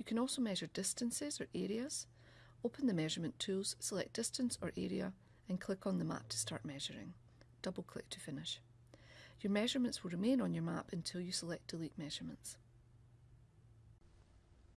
You can also measure distances or areas. Open the measurement tools, select distance or area and click on the map to start measuring. Double click to finish. Your measurements will remain on your map until you select delete measurements.